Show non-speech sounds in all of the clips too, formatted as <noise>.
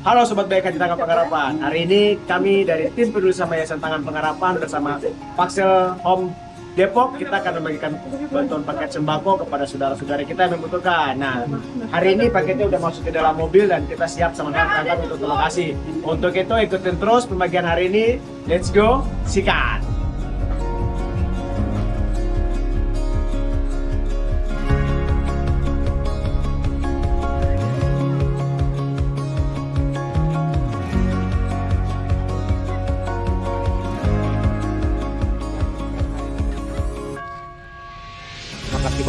Halo Sobat BK Tangan Pengharapan. Hari ini kami dari tim peduli sama Yayasan Tangan Pengharapan bersama Paxel Home Depok kita akan membagikan bantuan paket sembako kepada saudara-saudara kita yang membutuhkan. Nah, hari ini paketnya udah masuk ke dalam mobil dan kita siap sama kawan-kawan untuk lokasi. Untuk itu ikutin terus pembagian hari ini. Let's go, sikat!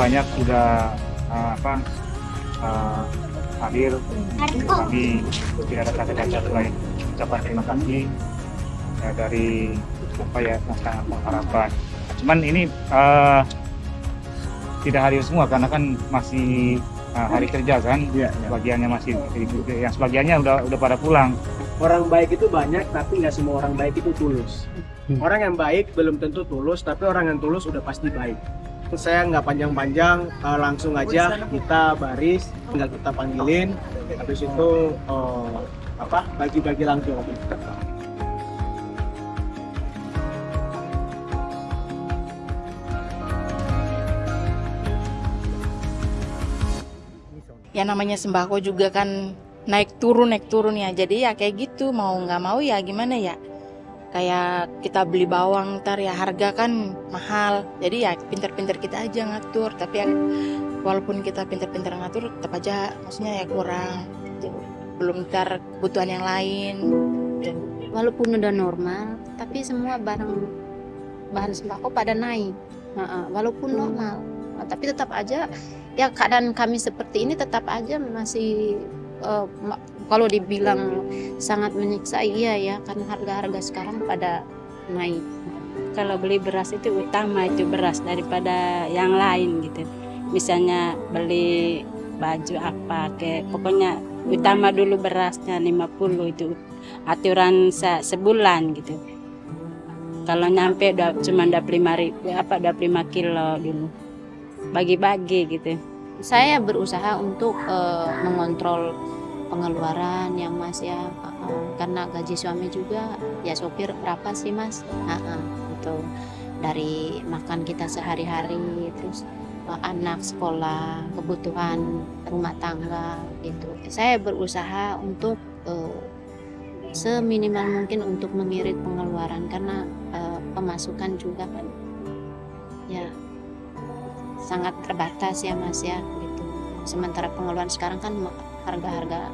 Banyak sudah uh, apa uh, hadir. Kami tidak ada kata-kata selain ucapan terima kasih ya, dari apa ya tentang pengharapan. Cuman ini uh, tidak hadir semua karena kan masih uh, hari kerja kan. Iya, iya. Sebagiannya masih yang sebagiannya udah udah pada pulang. Orang baik itu banyak, tapi nggak semua orang baik itu tulus. Orang yang baik belum tentu tulus, tapi orang yang tulus udah pasti baik. Saya nggak panjang-panjang, eh, langsung aja kita baris, tinggal kita panggilin, habis itu eh, apa bagi-bagi langsung. ya namanya sembako juga kan naik turun naik turun ya. Jadi ya kayak gitu mau nggak mau ya gimana ya kayak kita beli bawang ntar ya harga kan mahal. Jadi ya pinter-pinter kita aja ngatur. Tapi ya walaupun kita pinter-pinter ngatur tetap aja maksudnya ya kurang. Belum ntar kebutuhan yang lain. Walaupun udah normal tapi semua barang bahan sembako pada naik. Nah, walaupun normal. Nah, tapi tetap aja ya keadaan kami seperti ini tetap aja masih ma- kalau dibilang sangat menyiksa iya ya karena harga-harga sekarang pada naik. Kalau beli beras itu utama itu beras daripada yang lain gitu. Misalnya beli baju apa kayak pokoknya utama dulu berasnya 50 itu aturan se- sebulan gitu. Kalau nyampe cuma 25 ribu apa 25 kilo dulu. Bagi-bagi gitu. Saya berusaha untuk eh, mengontrol pengeluaran yang mas ya. Eh, karena gaji suami juga ya sopir berapa sih mas? Ah, ah, gitu. Dari makan kita sehari-hari terus eh, anak sekolah kebutuhan rumah tangga gitu. Saya berusaha untuk eh, seminimal mungkin untuk mengirit pengeluaran karena eh, pemasukan juga kan ya sangat terbatas ya mas ya gitu. Sementara pengeluaran sekarang kan harga-harga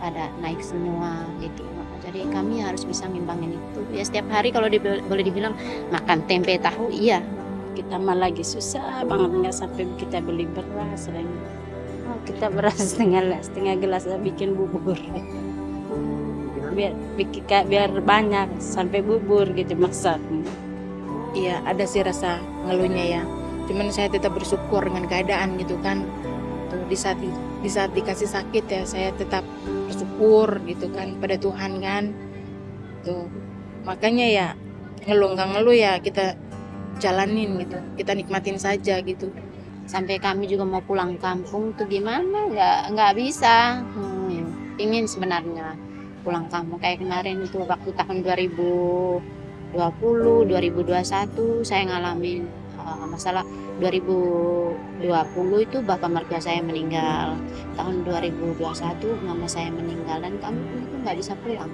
pada naik semua gitu. Jadi kami harus bisa ngimbangin itu. Ya setiap hari kalau dibil- boleh dibilang makan tempe tahu iya. Kita mah lagi susah banget nggak sampai kita beli beras lagi Oh, kita beras <laughs> setengah setengah gelas lah bikin bubur. Biar bikin kayak biar banyak sampai bubur gitu masak. Iya ada sih rasa ngeluhnya ya. Cuman saya tetap bersyukur dengan keadaan gitu kan. Tuh di saat di saat dikasih sakit ya saya tetap bersyukur gitu kan pada Tuhan kan. Tuh makanya ya ngeluh nggak ngeluh ya kita jalanin gitu. Kita nikmatin saja gitu. sampai kami juga mau pulang kampung tuh gimana nggak nggak bisa hmm, ingin sebenarnya pulang kampung kayak kemarin itu waktu tahun 2020 2021 saya ngalamin uh, masalah 2020 itu bapak mertua saya meninggal. Tahun 2021 mama saya meninggal dan kami itu nggak bisa pulang.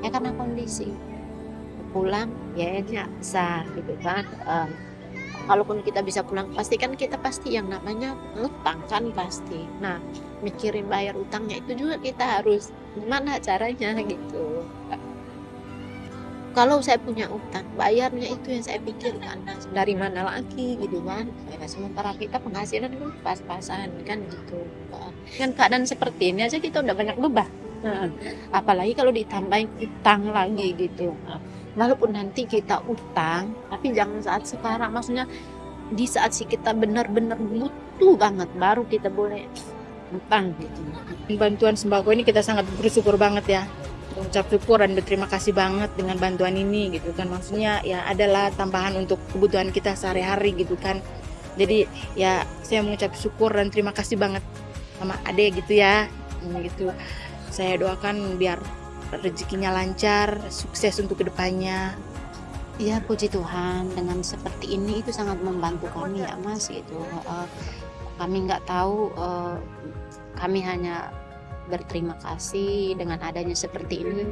Ya karena kondisi. Pulang ya bisa gitu kan. Um, kalaupun kita bisa pulang pasti kan kita pasti yang namanya ngutang kan pasti. Nah mikirin bayar utangnya itu juga kita harus gimana caranya gitu kalau saya punya utang bayarnya itu yang saya pikirkan. Dari mana lagi gitu kan? Ya, sementara kita penghasilan kan pas-pasan kan gitu. Kan keadaan seperti ini aja kita udah banyak beban Nah, apalagi kalau ditambahin utang lagi gitu. Nah, walaupun nanti kita utang tapi jangan saat sekarang. Maksudnya di saat sih kita benar-benar butuh banget baru kita boleh utang gitu. Bantuan sembako ini kita sangat bersyukur banget ya. Ucap syukur dan berterima kasih banget dengan bantuan ini gitu kan. Maksudnya ya adalah tambahan untuk kebutuhan kita sehari-hari gitu kan. Jadi ya saya mengucap syukur dan terima kasih banget sama Ade gitu ya. Mm, gitu saya doakan biar rezekinya lancar sukses untuk ke depannya Ya puji Tuhan dengan seperti ini itu sangat membantu kami ya Mas gitu. Kami nggak tahu eh, kami hanya berterima kasih dengan adanya seperti ini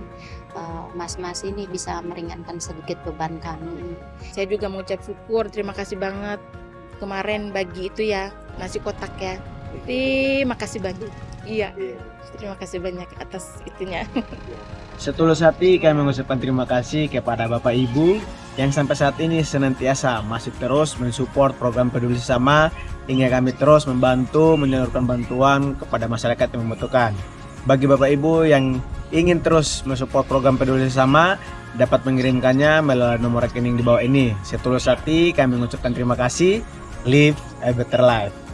eh, Mas-mas ini bisa meringankan sedikit beban kami. saya juga mau ucap syukur terima kasih banget. Kemarin bagi itu ya nasi kotak ya. Terima kasih banyak iya terima kasih banyak atas itunya. Setulus hati kami mengucapkan terima kasih kepada Bapak Ibu yang sampai saat ini senantiasa masih terus mensupport program peduli sesama hingga kami terus membantu menyalurkan bantuan kepada masyarakat yang membutuhkan. Bagi Bapak Ibu yang ingin terus mensupport program peduli sesama dapat mengirimkannya melalui nomor rekening di bawah ini. Setulus hati kami mengucapkan terima kasih. Live a better life.